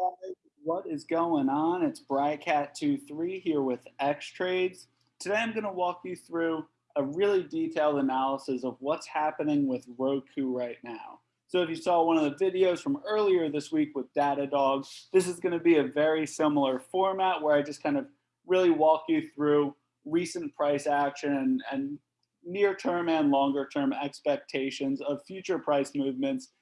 guys, what is going on? It's Brycat23 here with X Trades. Today I'm going to walk you through a really detailed analysis of what's happening with Roku right now. So if you saw one of the videos from earlier this week with Datadog, this is going to be a very similar format where I just kind of really walk you through recent price action and, and near term and longer term expectations of future price movements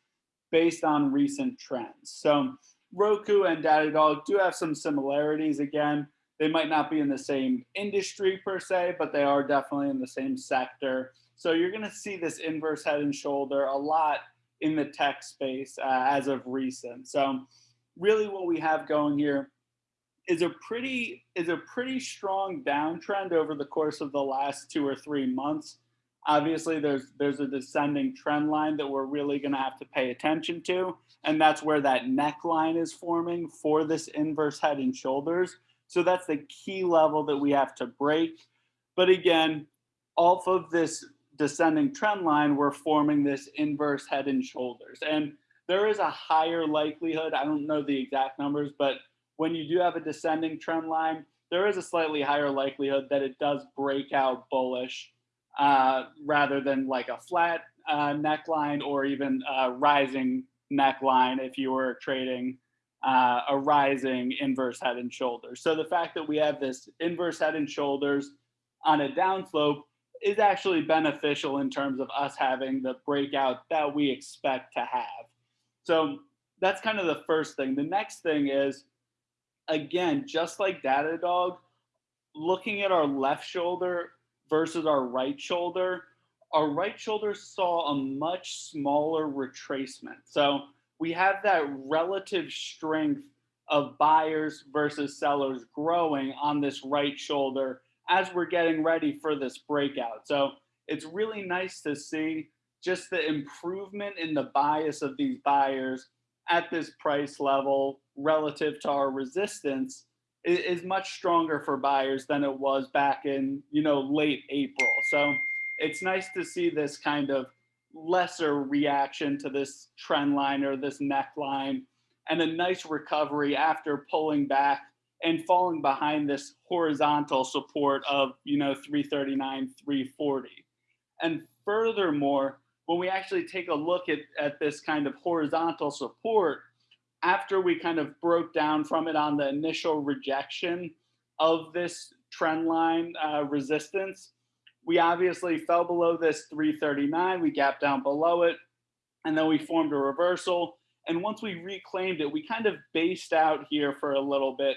based on recent trends. So Roku and Datadog do have some similarities. Again, they might not be in the same industry per se, but they are definitely in the same sector. So you're going to see this inverse head and shoulder a lot in the tech space uh, as of recent. So really what we have going here is a pretty is a pretty strong downtrend over the course of the last two or three months. Obviously, there's there's a descending trend line that we're really going to have to pay attention to, and that's where that neckline is forming for this inverse head and shoulders. So that's the key level that we have to break. But again, off of this descending trend line, we're forming this inverse head and shoulders. And there is a higher likelihood, I don't know the exact numbers, but when you do have a descending trend line, there is a slightly higher likelihood that it does break out bullish uh, rather than like a flat uh, neckline or even a rising neckline if you were trading uh, a rising inverse head and shoulders. So the fact that we have this inverse head and shoulders on a downslope is actually beneficial in terms of us having the breakout that we expect to have. So that's kind of the first thing. The next thing is, again, just like Datadog, looking at our left shoulder versus our right shoulder, our right shoulder saw a much smaller retracement. So we have that relative strength of buyers versus sellers growing on this right shoulder as we're getting ready for this breakout. So it's really nice to see just the improvement in the bias of these buyers at this price level relative to our resistance is, much stronger for buyers than it was back in, you know, late April. So it's nice to see this kind of lesser reaction to this trend line or this neckline and a nice recovery after pulling back and falling behind this horizontal support of, you know, 339, 340. And furthermore, when we actually take a look at, at this kind of horizontal support, after we kind of broke down from it on the initial rejection of this trend line uh, resistance, we obviously fell below this 339, we gapped down below it, and then we formed a reversal. And once we reclaimed it, we kind of based out here for a little bit.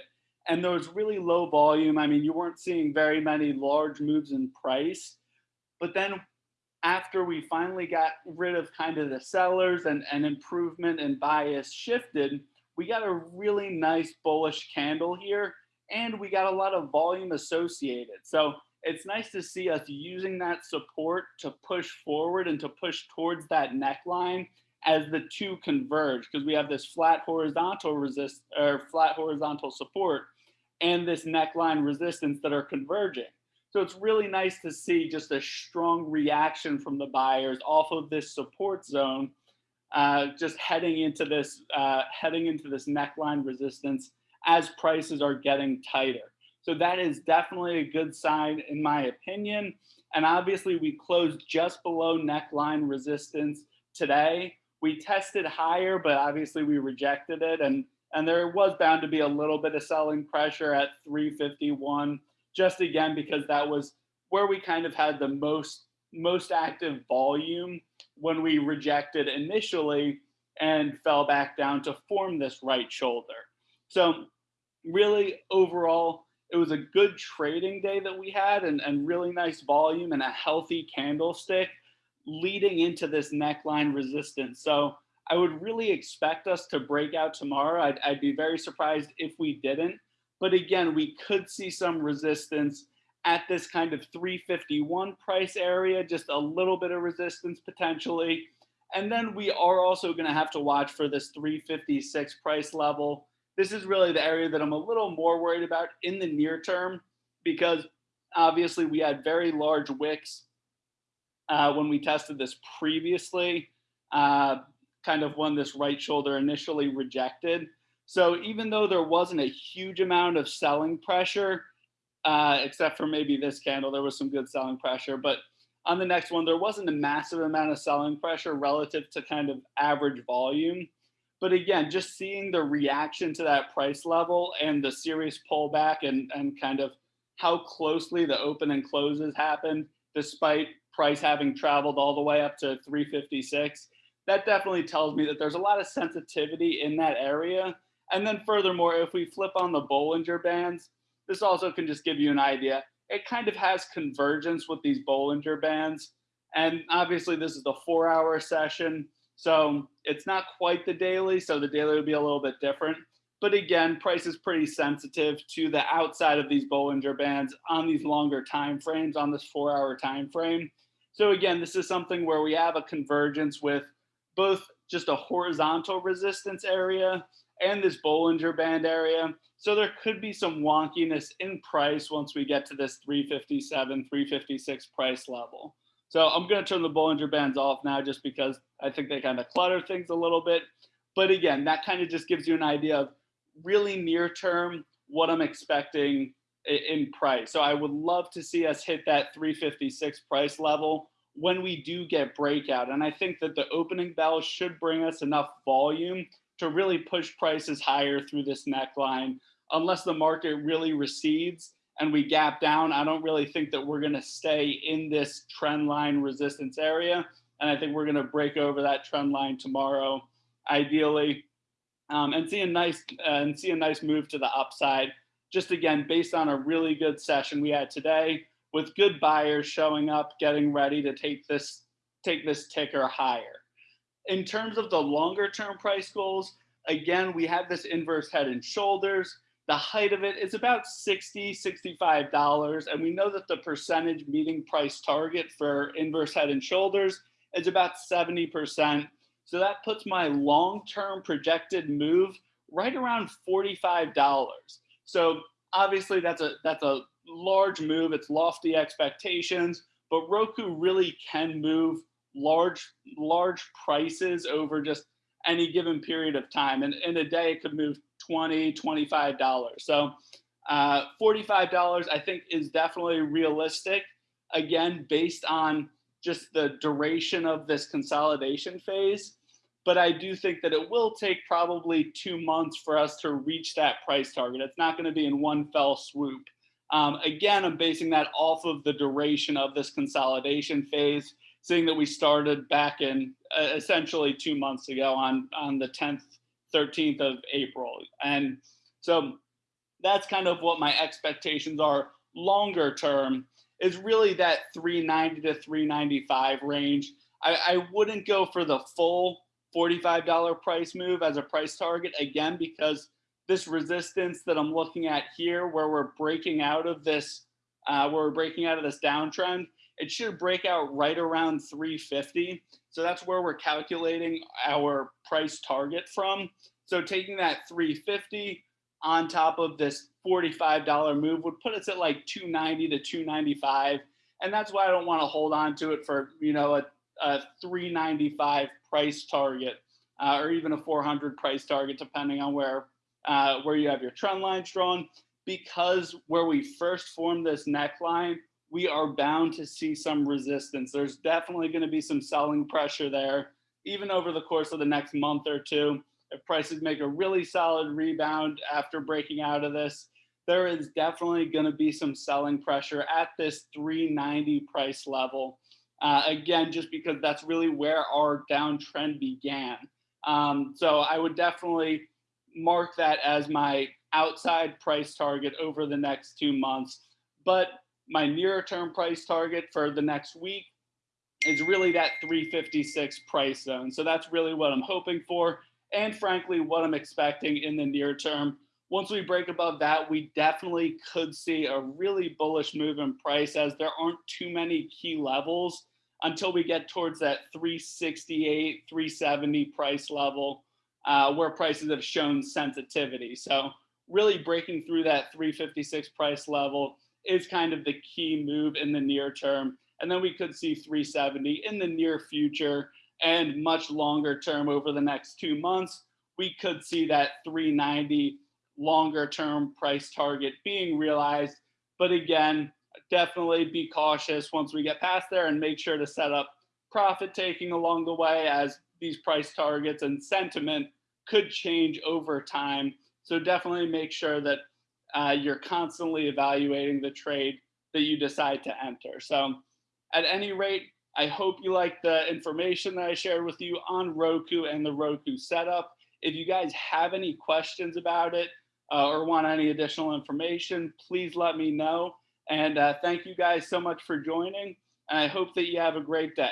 And there was really low volume. I mean, you weren't seeing very many large moves in price. But then after we finally got rid of kind of the sellers and, and improvement and bias shifted, we got a really nice bullish candle here and we got a lot of volume associated. So it's nice to see us using that support to push forward and to push towards that neckline as the two converge because we have this flat horizontal resist or flat horizontal support and this neckline resistance that are converging. So it's really nice to see just a strong reaction from the buyers off of this support zone, uh, just heading into this uh, heading into this neckline resistance as prices are getting tighter. So that is definitely a good sign in my opinion. And obviously we closed just below neckline resistance today. We tested higher, but obviously we rejected it. And, and there was bound to be a little bit of selling pressure at 351 just again because that was where we kind of had the most most active volume when we rejected initially and fell back down to form this right shoulder. So really overall, it was a good trading day that we had and, and really nice volume and a healthy candlestick leading into this neckline resistance. So I would really expect us to break out tomorrow. I'd, I'd be very surprised if we didn't. But again, we could see some resistance at this kind of 351 price area, just a little bit of resistance potentially. And then we are also going to have to watch for this 356 price level. This is really the area that I'm a little more worried about in the near term because obviously we had very large wicks uh, when we tested this previously, uh, kind of when this right shoulder initially rejected. So even though there wasn't a huge amount of selling pressure, uh, except for maybe this candle, there was some good selling pressure. But on the next one, there wasn't a massive amount of selling pressure relative to kind of average volume. But again, just seeing the reaction to that price level and the serious pullback and, and kind of how closely the open and closes happened, despite price having traveled all the way up to 356, that definitely tells me that there's a lot of sensitivity in that area and then furthermore, if we flip on the Bollinger Bands, this also can just give you an idea. It kind of has convergence with these Bollinger Bands. And obviously this is the four hour session. So it's not quite the daily. So the daily would be a little bit different. But again, price is pretty sensitive to the outside of these Bollinger Bands on these longer time frames, on this four hour time frame. So again, this is something where we have a convergence with both just a horizontal resistance area and this Bollinger Band area. So there could be some wonkiness in price once we get to this 357, 356 price level. So I'm going to turn the Bollinger Bands off now just because I think they kind of clutter things a little bit. But again, that kind of just gives you an idea of really near term what I'm expecting in price. So I would love to see us hit that 356 price level when we do get breakout. And I think that the opening bell should bring us enough volume to really push prices higher through this neckline. Unless the market really recedes and we gap down, I don't really think that we're going to stay in this trend line resistance area. And I think we're going to break over that trend line tomorrow, ideally, um, and see a nice uh, and see a nice move to the upside. Just again, based on a really good session we had today, with good buyers showing up, getting ready to take this take this ticker higher in terms of the longer term price goals, again, we have this inverse head and shoulders. The height of it is about 60, $65. And we know that the percentage meeting price target for inverse head and shoulders is about 70%. So that puts my long-term projected move right around $45. So obviously that's a, that's a large move. It's lofty expectations, but Roku really can move large large prices over just any given period of time. And in a day it could move 20 25 dollars. So uh, 45 dollars i think is definitely realistic. Again based on just the duration of this consolidation phase but i do think that it will take probably two months for us to reach that price target. It's not going to be in one fell swoop um, again i'm basing that off of the duration of this consolidation phase seeing that we started back in uh, essentially two months ago on, on the 10th, 13th of April. And so that's kind of what my expectations are longer term is really that 390 to 395 range. I, I wouldn't go for the full $45 price move as a price target again, because this resistance that I'm looking at here, where we're breaking out of this, uh, where we're breaking out of this downtrend, it should break out right around 350. So that's where we're calculating our price target from. So taking that 350 on top of this $45 move would put us at like 290 to 295. And that's why I don't want to hold on to it for, you know, a, a 395 price target uh, or even a 400 price target, depending on where, uh, where you have your trend lines drawn. Because where we first formed this neckline we are bound to see some resistance. There's definitely going to be some selling pressure there, even over the course of the next month or two. If prices make a really solid rebound after breaking out of this, there is definitely going to be some selling pressure at this 390 price level. Uh, again, just because that's really where our downtrend began. Um, so I would definitely mark that as my outside price target over the next two months. But my nearer term price target for the next week is really that 356 price zone. So that's really what I'm hoping for. And frankly, what I'm expecting in the near term. Once we break above that, we definitely could see a really bullish move in price as there aren't too many key levels until we get towards that 368, 370 price level uh, where prices have shown sensitivity. So really breaking through that 356 price level is kind of the key move in the near term. And then we could see 370 in the near future and much longer term over the next two months. we could see that 390 longer term price target being realized. But again, definitely be cautious once we get past there and make sure to set up profit taking along the way as these price targets and sentiment could change over time. So definitely make sure that uh, you're constantly evaluating the trade that you decide to enter. So at any rate, I hope you like the information that I shared with you on Roku and the Roku setup. If you guys have any questions about it uh, or want any additional information, please let me know. And uh, thank you guys so much for joining. And I hope that you have a great day.